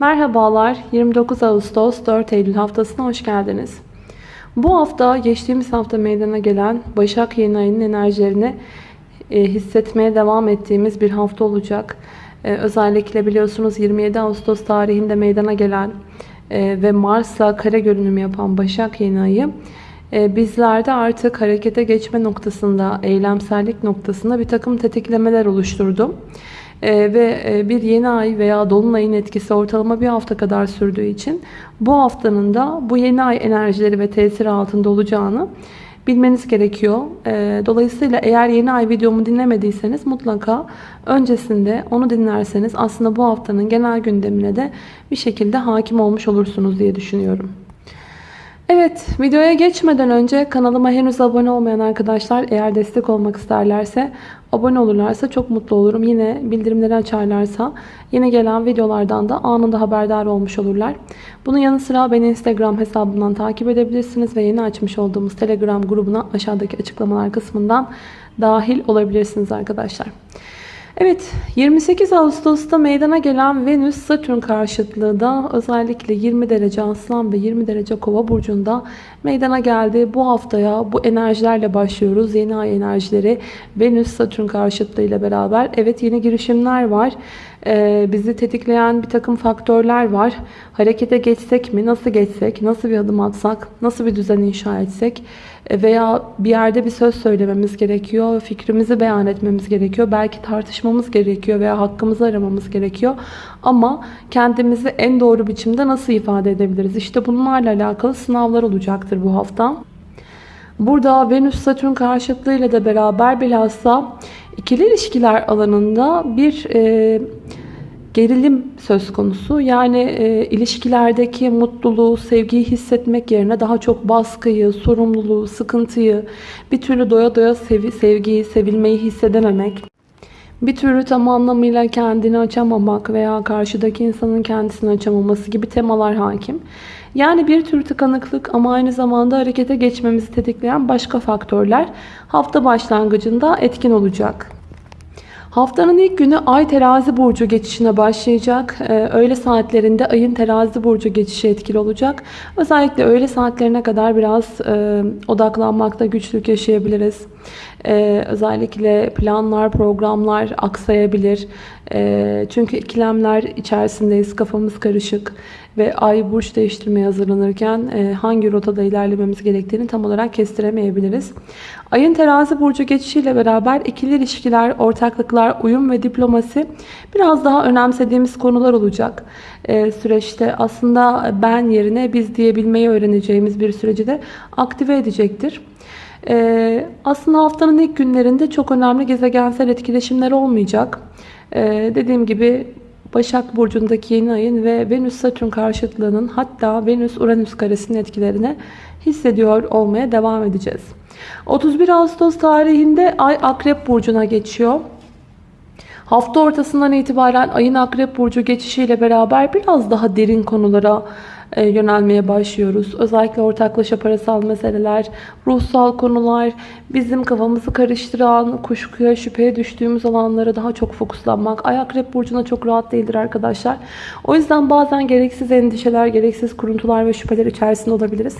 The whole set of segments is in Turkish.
Merhabalar, 29 Ağustos 4 Eylül haftasına hoş geldiniz. Bu hafta geçtiğimiz hafta meydana gelen Başak yeni ayının enerjilerini e, hissetmeye devam ettiğimiz bir hafta olacak. E, özellikle biliyorsunuz 27 Ağustos tarihinde meydana gelen e, ve Mars'la kare görünüm yapan Başak yeni ayı e, bizlerde artık harekete geçme noktasında, eylemsellik noktasında bir takım tetiklemeler oluşturdu. Ee, ve e, bir yeni ay veya dolunayın etkisi ortalama bir hafta kadar sürdüğü için bu haftanın da bu yeni ay enerjileri ve tesiri altında olacağını bilmeniz gerekiyor. Ee, dolayısıyla eğer yeni ay videomu dinlemediyseniz mutlaka öncesinde onu dinlerseniz aslında bu haftanın genel gündemine de bir şekilde hakim olmuş olursunuz diye düşünüyorum. Evet, videoya geçmeden önce kanalıma henüz abone olmayan arkadaşlar eğer destek olmak isterlerse abone olurlarsa çok mutlu olurum. Yine bildirimleri açarlarsa yeni gelen videolardan da anında haberdar olmuş olurlar. Bunun yanı sıra beni Instagram hesabından takip edebilirsiniz ve yeni açmış olduğumuz Telegram grubuna aşağıdaki açıklamalar kısmından dahil olabilirsiniz arkadaşlar. Evet 28 Ağustos'ta meydana gelen Venüs-Satürn karşıtlığı da özellikle 20 derece Aslan ve 20 derece Kova burcunda meydana geldi. Bu haftaya bu enerjilerle başlıyoruz. Yeni ay enerjileri Venüs-Satürn karşıtlığı ile beraber. Evet yeni girişimler var. Ee, bizi tetikleyen bir takım faktörler var. Harekete geçsek mi? Nasıl geçsek? Nasıl bir adım atsak? Nasıl bir düzen inşa etsek? E, veya bir yerde bir söz söylememiz gerekiyor. Fikrimizi beyan etmemiz gerekiyor. Belki tartışmamız gerekiyor veya hakkımızı aramamız gerekiyor. Ama kendimizi en doğru biçimde nasıl ifade edebiliriz? İşte bunlarla alakalı sınavlar olacaktır bu hafta. Burada Venüs-Satürn karşıtlığıyla da beraber bilhassa ikili ilişkiler alanında bir e, gerilim söz konusu. Yani e, ilişkilerdeki mutluluğu, sevgiyi hissetmek yerine daha çok baskıyı, sorumluluğu, sıkıntıyı, bir türlü doya doya sev sevgiyi, sevilmeyi hissedememek, bir türlü tam anlamıyla kendini açamamak veya karşıdaki insanın kendisini açamaması gibi temalar hakim. Yani bir tür tıkanıklık ama aynı zamanda harekete geçmemizi tetikleyen başka faktörler hafta başlangıcında etkin olacak. Haftanın ilk günü Ay terazi burcu geçişine başlayacak. Ee, öğle saatlerinde Ay'ın terazi burcu geçişi etkili olacak. Özellikle öğle saatlerine kadar biraz e, odaklanmakta güçlük yaşayabiliriz. Ee, özellikle planlar, programlar aksayabilir. Ee, çünkü ikilemler içerisindeyiz. Kafamız karışık ve ay burç değiştirmeye hazırlanırken e, hangi rotada ilerlememiz gerektiğini tam olarak kestiremeyebiliriz. Ayın terazi burcu geçişiyle beraber ikili ilişkiler, ortaklıklar, uyum ve diplomasi biraz daha önemsediğimiz konular olacak. E, süreçte aslında ben yerine biz diyebilmeyi öğreneceğimiz bir süreci de aktive edecektir. E, aslında haftanın ilk günlerinde çok önemli gezegensel etkileşimler olmayacak. Dediğim gibi Başak Burcu'ndaki yeni ayın ve Venüs-Satürn karşıtlığının hatta Venüs-Uranüs karesinin etkilerini hissediyor olmaya devam edeceğiz. 31 Ağustos tarihinde Ay Akrep Burcu'na geçiyor. Hafta ortasından itibaren ayın Akrep Burcu geçişiyle beraber biraz daha derin konulara yönelmeye başlıyoruz. Özellikle ortaklaşa parasal meseleler, ruhsal konular, bizim kafamızı karıştıran, kuşkuya, şüpheye düştüğümüz alanlara daha çok fokuslanmak. Ay akrep burcuna çok rahat değildir arkadaşlar. O yüzden bazen gereksiz endişeler, gereksiz kuruntular ve şüpheler içerisinde olabiliriz.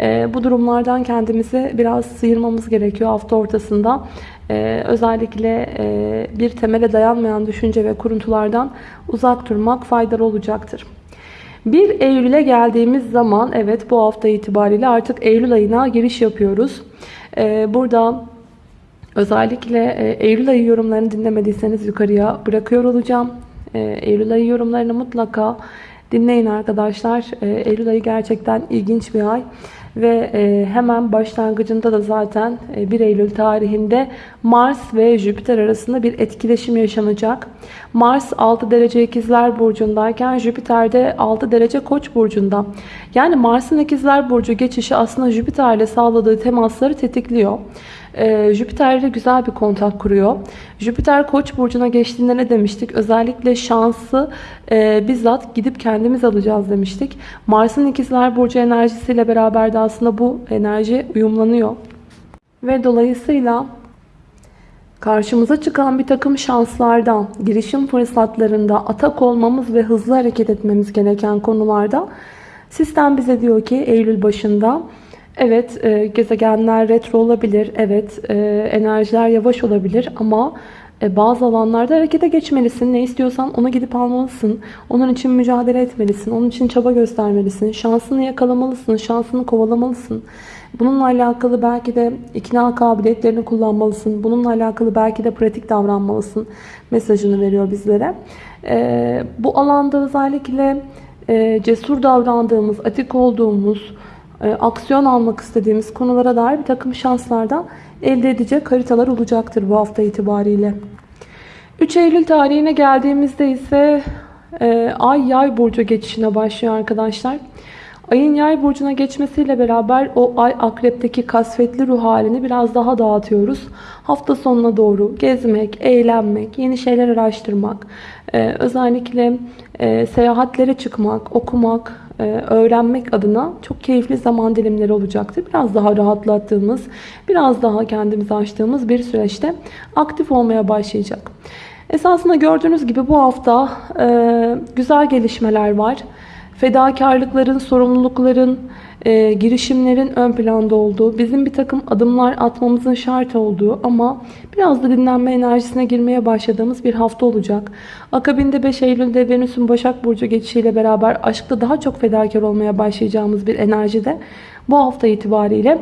E, bu durumlardan kendimizi biraz sıyırmamız gerekiyor hafta ortasında. Ee, özellikle e, bir temele dayanmayan düşünce ve kuruntulardan uzak durmak faydalı olacaktır. 1 Eylül'e geldiğimiz zaman evet bu hafta itibariyle artık Eylül ayına giriş yapıyoruz. Ee, burada özellikle e, Eylül ayı yorumlarını dinlemediyseniz yukarıya bırakıyor olacağım. Ee, Eylül ayı yorumlarını mutlaka dinleyin arkadaşlar. Ee, Eylül ayı gerçekten ilginç bir ay. Ve e, hemen başlangıcında da zaten 1 e, Eylül tarihinde Mars ve Jüpiter arasında bir etkileşim yaşanacak. Mars 6 derece ikizler burcundayken Jüpiter de 6 derece koç burcunda. Yani Mars'ın ikizler burcu geçişi aslında Jüpiter ile sağladığı temasları tetikliyor e, Jüpiter ile güzel bir kontak kuruyor. Jüpiter Koç burcuna geçtiğinde ne demiştik? Özellikle şansı e, bizzat gidip kendimiz alacağız demiştik. Mars'ın ikizler burcu enerjisiyle beraber de aslında bu enerji uyumlanıyor. Ve dolayısıyla Karşımıza çıkan bir takım şanslarda, girişim fırsatlarında atak olmamız ve hızlı hareket etmemiz gereken konularda sistem bize diyor ki Eylül başında evet e, gezegenler retro olabilir, evet e, enerjiler yavaş olabilir ama e, bazı alanlarda harekete geçmelisin. Ne istiyorsan onu gidip almalısın. Onun için mücadele etmelisin. Onun için çaba göstermelisin. Şansını yakalamalısın. Şansını kovalamalısın. Bununla alakalı belki de ikna kabiliyetlerini kullanmalısın. Bununla alakalı belki de pratik davranmalısın mesajını veriyor bizlere. E, bu alanda özellikle e, cesur davrandığımız, atik olduğumuz, aksiyon almak istediğimiz konulara dair bir takım şanslardan elde edecek haritalar olacaktır bu hafta itibariyle. 3 Eylül tarihine geldiğimizde ise e, Ay Yay burcu geçişine başlıyor arkadaşlar. Ayın Yay burcuna geçmesiyle beraber o Ay Akrep'teki kasvetli ruh halini biraz daha dağıtıyoruz. Hafta sonuna doğru gezmek, eğlenmek, yeni şeyler araştırmak, e, özellikle e, seyahatlere çıkmak, okumak, e, öğrenmek adına çok keyifli zaman dilimleri olacaktır. Biraz daha rahatlattığımız, biraz daha kendimizi açtığımız bir süreçte aktif olmaya başlayacak. Esasında gördüğünüz gibi bu hafta e, güzel gelişmeler var. Fedakarlıkların, sorumlulukların, e, girişimlerin ön planda olduğu, bizim bir takım adımlar atmamızın şart olduğu ama biraz da dinlenme enerjisine girmeye başladığımız bir hafta olacak. Akabinde 5 Eylül'de Venüs'ün Başak Burcu geçişiyle beraber aşkta daha çok fedakar olmaya başlayacağımız bir enerjide bu hafta itibariyle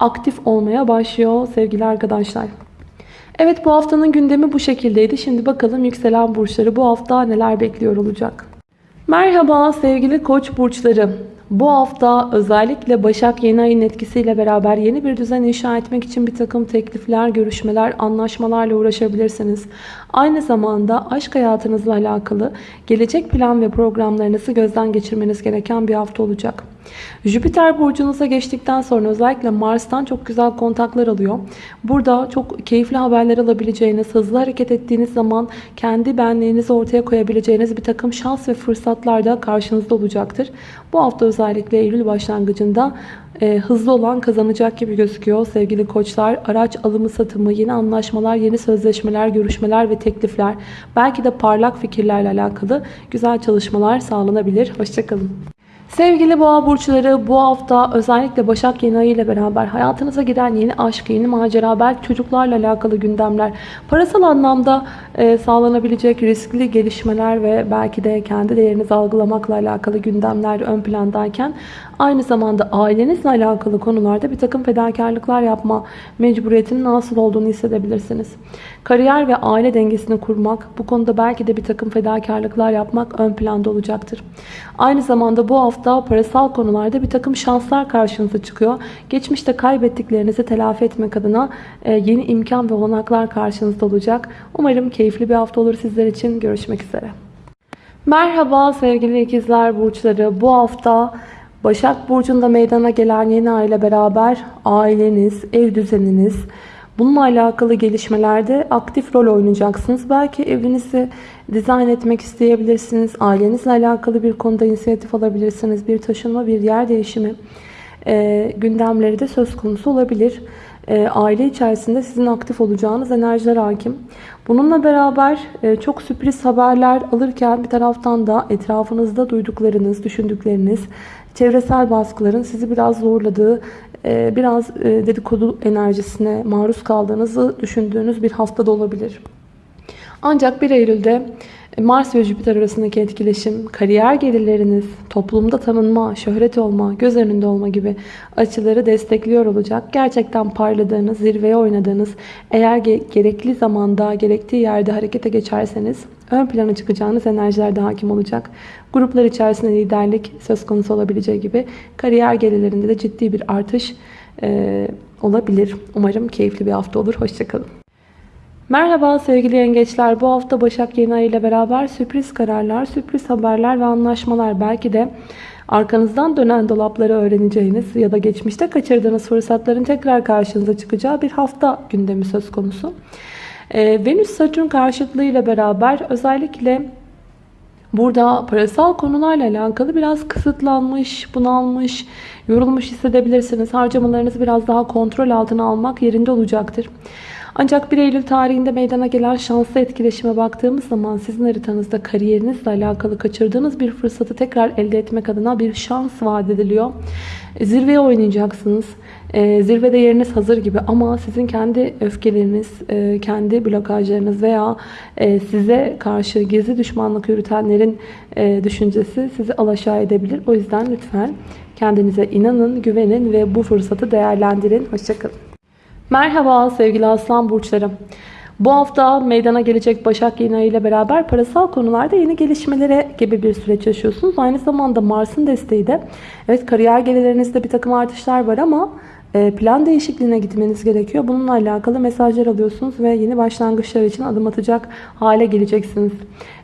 aktif olmaya başlıyor sevgili arkadaşlar. Evet bu haftanın gündemi bu şekildeydi. Şimdi bakalım yükselen burçları bu hafta neler bekliyor olacak. Merhaba sevgili koç burçları. Bu hafta özellikle Başak yeni ayın etkisiyle beraber yeni bir düzen inşa etmek için bir takım teklifler, görüşmeler, anlaşmalarla uğraşabilirsiniz. Aynı zamanda aşk hayatınızla alakalı gelecek plan ve programlarınızı gözden geçirmeniz gereken bir hafta olacak. Jüpiter burcunuza geçtikten sonra özellikle Mars'tan çok güzel kontaklar alıyor. Burada çok keyifli haberler alabileceğiniz, hızlı hareket ettiğiniz zaman kendi benliğinizi ortaya koyabileceğiniz bir takım şans ve fırsatlar da karşınızda olacaktır. Bu hafta özellikle Eylül başlangıcında e, hızlı olan kazanacak gibi gözüküyor sevgili koçlar. Araç alımı satımı, yeni anlaşmalar, yeni sözleşmeler, görüşmeler ve teklifler, belki de parlak fikirlerle alakalı güzel çalışmalar sağlanabilir. Hoşçakalın. Sevgili boğa burçları bu hafta özellikle Başak yeni ayı ile beraber hayatınıza giren yeni aşk, yeni macera, belki çocuklarla alakalı gündemler, parasal anlamda e, sağlanabilecek riskli gelişmeler ve belki de kendi değerinizi algılamakla alakalı gündemler ön plandayken aynı zamanda ailenizle alakalı konularda bir takım fedakarlıklar yapma mecburiyetinin nasıl olduğunu hissedebilirsiniz. Kariyer ve aile dengesini kurmak, bu konuda belki de bir takım fedakarlıklar yapmak ön planda olacaktır. Aynı zamanda bu hafta parasal konularda bir takım şanslar karşınıza çıkıyor. Geçmişte kaybettiklerinizi telafi etmek adına e, yeni imkan ve olanaklar karşınızda olacak. Umarım keyifli bir hafta olur sizler için. Görüşmek üzere. Merhaba sevgili ikizler burçları. Bu hafta Başak Burcu'nda meydana gelen yeni ay ile beraber aileniz, ev düzeniniz, Bununla alakalı gelişmelerde aktif rol oynayacaksınız. Belki evinizi dizayn etmek isteyebilirsiniz. Ailenizle alakalı bir konuda inisiyatif alabilirsiniz. Bir taşınma, bir yer değişimi e, gündemleri de söz konusu olabilir. E, aile içerisinde sizin aktif olacağınız enerjiler hakim. Bununla beraber e, çok sürpriz haberler alırken bir taraftan da etrafınızda duyduklarınız, düşündükleriniz, çevresel baskıların sizi biraz zorladığı, e, biraz e, dedikodu enerjisine maruz kaldığınızı düşündüğünüz bir haftada olabilir. Ancak 1 Eylül'de Mars ve Jüpiter arasındaki etkileşim, kariyer gelirleriniz, toplumda tanınma, şöhret olma, göz önünde olma gibi açıları destekliyor olacak. Gerçekten parladığınız, zirveye oynadığınız, eğer gerekli zamanda, gerektiği yerde harekete geçerseniz ön plana çıkacağınız enerjiler de hakim olacak. Gruplar içerisinde liderlik söz konusu olabileceği gibi kariyer gelirlerinde de ciddi bir artış e, olabilir. Umarım keyifli bir hafta olur. Hoşçakalın. Merhaba sevgili yengeçler. Bu hafta Başak yeni ay ile beraber sürpriz kararlar, sürpriz haberler ve anlaşmalar belki de arkanızdan dönen dolapları öğreneceğiniz ya da geçmişte kaçırdığınız fırsatların tekrar karşınıza çıkacağı bir hafta gündemi söz konusu. Ee, Venüs Satürn karşıtlığı ile beraber özellikle burada parasal konularla alakalı biraz kısıtlanmış, bunalmış, yorulmuş hissedebilirsiniz. Harcamalarınızı biraz daha kontrol altına almak yerinde olacaktır. Ancak 1 Eylül tarihinde meydana gelen şanslı etkileşime baktığımız zaman sizin haritanızda kariyerinizle alakalı kaçırdığınız bir fırsatı tekrar elde etmek adına bir şans vaat ediliyor. Zirveye oynayacaksınız. E, zirvede yeriniz hazır gibi ama sizin kendi öfkeleriniz, e, kendi blokajlarınız veya e, size karşı gizli düşmanlık yürütenlerin e, düşüncesi sizi alaşağı edebilir. O yüzden lütfen kendinize inanın, güvenin ve bu fırsatı değerlendirin. Hoşçakalın. Merhaba sevgili aslan burçlarım. Bu hafta meydana gelecek Başak yeni ile beraber parasal konularda yeni gelişmelere gibi bir süreç yaşıyorsunuz. Aynı zamanda Mars'ın desteği de evet kariyer gelirlerinizde bir takım artışlar var ama plan değişikliğine gitmeniz gerekiyor. Bununla alakalı mesajlar alıyorsunuz ve yeni başlangıçlar için adım atacak hale geleceksiniz.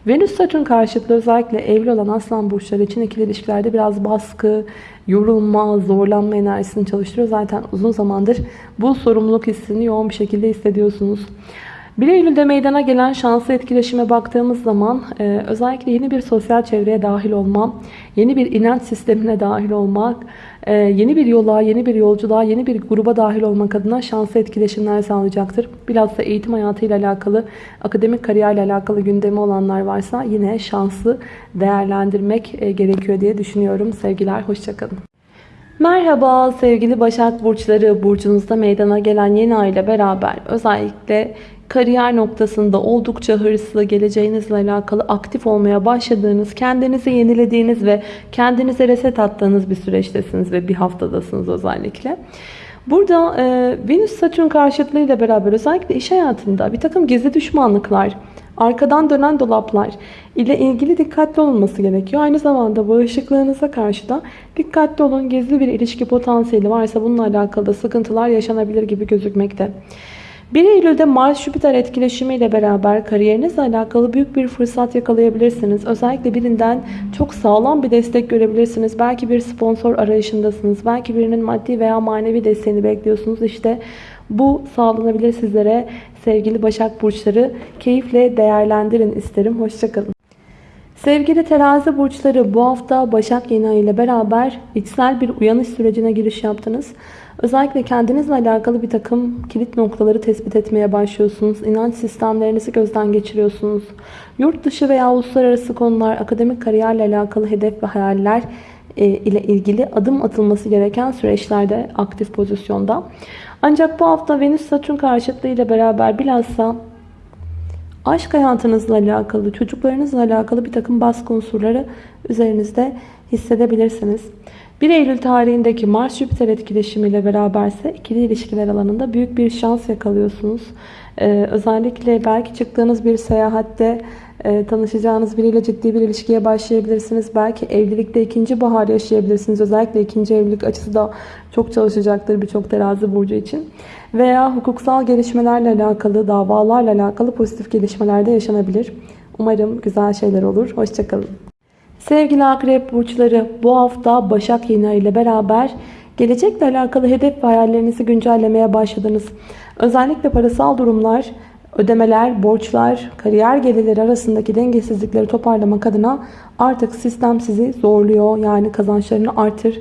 Venüs Satürn karşıtlığı özellikle evli olan aslan burçları için ikili ilişkilerde biraz baskı, yorulma, zorlanma enerjisini çalıştırıyor. Zaten uzun zamandır bu sorumluluk hissini yoğun bir şekilde hissediyorsunuz. 1 Eylül'de meydana gelen şanslı etkileşime baktığımız zaman e, özellikle yeni bir sosyal çevreye dahil olma, yeni bir inanç sistemine dahil olmak, e, yeni bir yola, yeni bir yolculuğa, yeni bir gruba dahil olmak adına şanslı etkileşimler sağlayacaktır. Bilhassa eğitim hayatıyla alakalı, akademik kariyerle alakalı gündemi olanlar varsa yine şanslı değerlendirmek e, gerekiyor diye düşünüyorum. Sevgiler, hoşçakalın. Merhaba sevgili Başak Burçları. Burcunuzda meydana gelen yeni ay ile beraber özellikle kariyer noktasında oldukça hırslı, geleceğinizle alakalı aktif olmaya başladığınız, kendinizi yenilediğiniz ve kendinize reset attığınız bir süreçtesiniz ve bir haftadasınız özellikle. Burada e, Venüs-Satürn karşıtlığıyla beraber özellikle iş hayatında bir takım gizli düşmanlıklar, arkadan dönen dolaplar ile ilgili dikkatli olunması gerekiyor. Aynı zamanda bağışıklığınıza karşı da dikkatli olun. Gizli bir ilişki potansiyeli varsa bununla alakalı da sıkıntılar yaşanabilir gibi gözükmekte. 1 Eylül'de Mars-Jüpiter etkileşimiyle beraber kariyerinizle alakalı büyük bir fırsat yakalayabilirsiniz. Özellikle birinden çok sağlam bir destek görebilirsiniz. Belki bir sponsor arayışındasınız. Belki birinin maddi veya manevi desteğini bekliyorsunuz. İşte bu sağlanabilir sizlere sevgili Başak Burçları. Keyifle değerlendirin isterim. Hoşçakalın. Sevgili terazi burçları bu hafta Başak yeni ayı ile beraber içsel bir uyanış sürecine giriş yaptınız. Özellikle kendinizle alakalı bir takım kilit noktaları tespit etmeye başlıyorsunuz. İnanç sistemlerinizi gözden geçiriyorsunuz. Yurt dışı veya uluslararası konular, akademik kariyerle alakalı hedef ve hayaller e, ile ilgili adım atılması gereken süreçlerde aktif pozisyonda. Ancak bu hafta Venüs Satürn karşıtlığı ile beraber bilhassa aşk hayatınızla alakalı, çocuklarınızla alakalı bir takım baskı unsurları üzerinizde hissedebilirsiniz. 1 Eylül tarihindeki Mars-Jüpiter etkileşimiyle beraberse ikili ilişkiler alanında büyük bir şans yakalıyorsunuz. Ee, özellikle belki çıktığınız bir seyahatte e, tanışacağınız biriyle ciddi bir ilişkiye başlayabilirsiniz. Belki evlilikte ikinci bahar yaşayabilirsiniz. Özellikle ikinci evlilik açısı da çok çalışacaktır birçok terazi burcu için. Veya hukuksal gelişmelerle alakalı, davalarla alakalı pozitif gelişmelerde yaşanabilir. Umarım güzel şeyler olur. Hoşçakalın. Sevgili akrep burçları bu hafta Başak yeni ile beraber gelecekle alakalı hedef ve hayallerinizi güncellemeye başladınız. Özellikle parasal durumlar, ödemeler, borçlar, kariyer gelirleri arasındaki dengesizlikleri toparlamak adına artık sistem sizi zorluyor. Yani kazançlarını artır,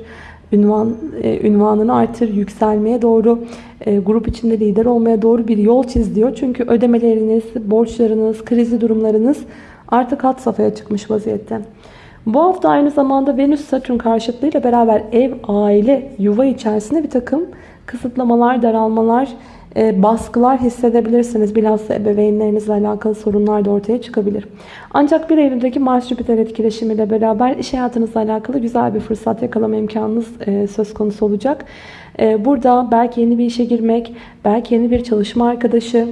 ünvan, e, ünvanını artır, yükselmeye doğru, e, grup içinde lider olmaya doğru bir yol çiz diyor. Çünkü ödemeleriniz, borçlarınız, krizi durumlarınız artık hat safhaya çıkmış vaziyette. Bu hafta aynı zamanda Venüs-Satürn karşıtlığıyla beraber ev, aile, yuva içerisinde bir takım kısıtlamalar, daralmalar, e, baskılar hissedebilirsiniz. Bilhassa ebeveynlerinizle alakalı sorunlar da ortaya çıkabilir. Ancak 1 Eylül'deki Mars-Jüpiter etkileşimiyle beraber iş hayatınızla alakalı güzel bir fırsat yakalama imkanınız e, söz konusu olacak. E, burada belki yeni bir işe girmek, belki yeni bir çalışma arkadaşı,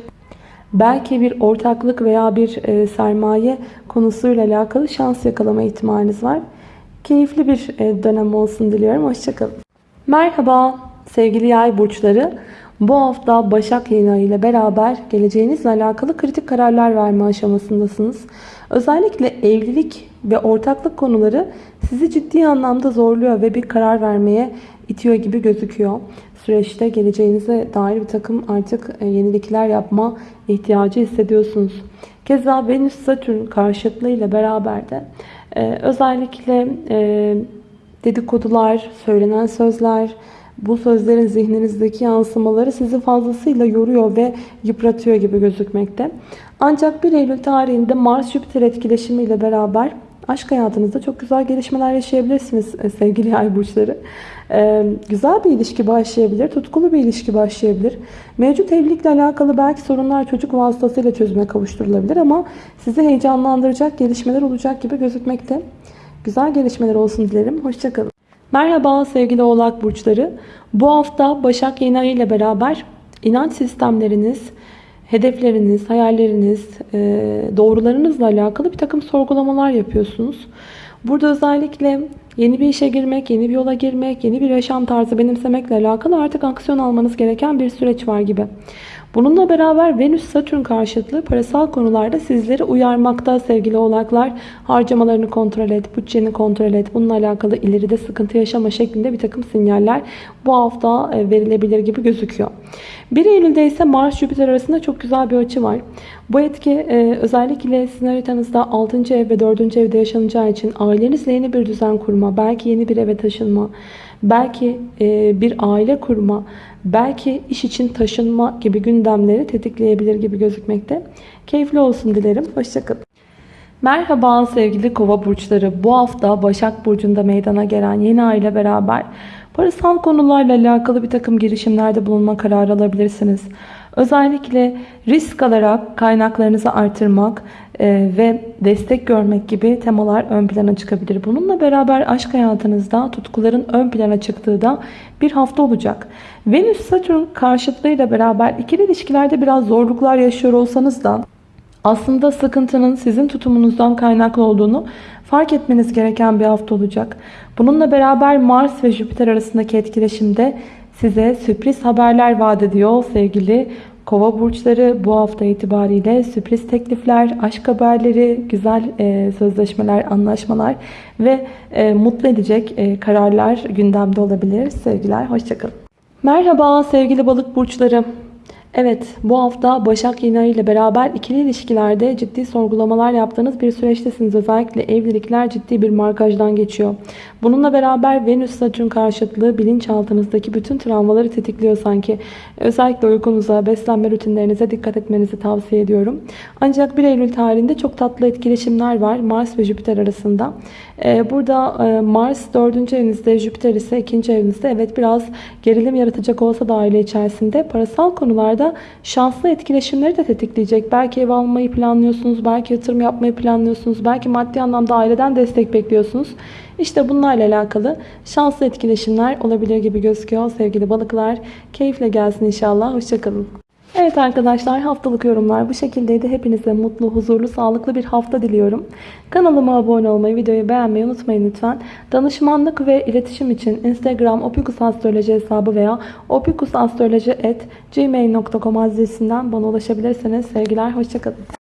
belki bir ortaklık veya bir e, sermaye konusuyla alakalı şans yakalama ihtimaliniz var. Keyifli bir e, dönem olsun diliyorum. Hoşçakalın. Merhaba sevgili yay burçları. Bu hafta Başak yeni ayı ile beraber geleceğinizle alakalı kritik kararlar verme aşamasındasınız. Özellikle evlilik ve ortaklık konuları sizi ciddi anlamda zorluyor ve bir karar vermeye itiyor gibi gözüküyor. Süreçte geleceğinize dair bir takım artık e, yenilikler yapma ihtiyacı hissediyorsunuz. Keza Venüs-Satürn karşıtlığı ile beraber de e, özellikle e, dedikodular, söylenen sözler, bu sözlerin zihninizdeki yansımaları sizi fazlasıyla yoruyor ve yıpratıyor gibi gözükmekte. Ancak 1 Eylül tarihinde Mars-Jüpiter etkileşimiyle beraber aşk hayatınızda çok güzel gelişmeler yaşayabilirsiniz e, sevgili yay burçları. Ee, güzel bir ilişki başlayabilir, tutkulu bir ilişki başlayabilir. Mevcut evlilikle alakalı belki sorunlar çocuk vasıtasıyla çözüme kavuşturulabilir ama sizi heyecanlandıracak gelişmeler olacak gibi gözükmekte. Güzel gelişmeler olsun dilerim. Hoşçakalın. Merhaba sevgili oğlak burçları. Bu hafta Başak yeni ayı ile beraber inanç sistemleriniz, hedefleriniz, hayalleriniz, e, doğrularınızla alakalı bir takım sorgulamalar yapıyorsunuz. Burada özellikle yeni bir işe girmek, yeni bir yola girmek, yeni bir yaşam tarzı benimsemekle alakalı artık aksiyon almanız gereken bir süreç var gibi. Bununla beraber Venüs-Satürn karşıtlığı parasal konularda sizleri uyarmakta sevgili oğlaklar. Harcamalarını kontrol et, bütçeni kontrol et. Bununla alakalı ileride sıkıntı yaşama şeklinde bir takım sinyaller bu hafta e, verilebilir gibi gözüküyor. 1 Eylül'de ise Mars-Jüpiter arasında çok güzel bir açı var. Bu etki e, özellikle sizin haritanızda 6. ev ve 4. evde yaşanacağı için ailenizle yeni bir düzen kurma, belki yeni bir eve taşınma, belki e, bir aile kurma, belki iş için taşınma gibi gündemleri tetikleyebilir gibi gözükmekte. Keyifli olsun dilerim. Hoşçakalın. Merhaba sevgili kova burçları. Bu hafta Başak Burcu'nda meydana gelen yeni ay ile beraber parasal konularla alakalı bir takım girişimlerde bulunma kararı alabilirsiniz. Özellikle risk alarak kaynaklarınızı artırmak e, ve destek görmek gibi temalar ön plana çıkabilir. Bununla beraber aşk hayatınızda tutkuların ön plana çıktığı da bir hafta olacak. Venüs-Satürn karşıtlığıyla beraber ikili ilişkilerde biraz zorluklar yaşıyor olsanız da aslında sıkıntının sizin tutumunuzdan kaynaklı olduğunu fark etmeniz gereken bir hafta olacak. Bununla beraber Mars ve Jüpiter arasındaki etkileşimde size sürpriz haberler vaat ediyor sevgili Kova burçları bu hafta itibariyle sürpriz teklifler, aşk haberleri, güzel e, sözleşmeler, anlaşmalar ve e, mutlu edecek e, kararlar gündemde olabilir. Sevgiler, hoşçakalın. Merhaba sevgili balık burçları. Evet bu hafta Başak Yeni ile beraber ikili ilişkilerde ciddi sorgulamalar yaptığınız bir süreçtesiniz. Özellikle evlilikler ciddi bir markajdan geçiyor. Bununla beraber Venüs Satürn karşıtlığı bilinçaltınızdaki bütün travmaları tetikliyor sanki. Özellikle uykunuza, beslenme rutinlerinize dikkat etmenizi tavsiye ediyorum. Ancak 1 Eylül tarihinde çok tatlı etkileşimler var Mars ve Jüpiter arasında. Ee, burada e, Mars 4. evinizde, Jüpiter ise 2. evinizde. Evet biraz gerilim yaratacak olsa da aile içerisinde parasal konularda şanslı etkileşimleri de tetikleyecek. Belki ev almayı planlıyorsunuz, belki yatırım yapmayı planlıyorsunuz, belki maddi anlamda aileden destek bekliyorsunuz. İşte bunlarla alakalı şanslı etkileşimler olabilir gibi gözüküyor sevgili balıklar. Keyifle gelsin inşallah. Hoşçakalın. Evet arkadaşlar haftalık yorumlar bu şekildeydi. Hepinize mutlu, huzurlu, sağlıklı bir hafta diliyorum. Kanalıma abone olmayı, videoyu beğenmeyi unutmayın lütfen. Danışmanlık ve iletişim için Instagram opikusastroloji hesabı veya opikusastroloji.gmail.com adresinden bana ulaşabilirsiniz. Sevgiler, hoşçakalın.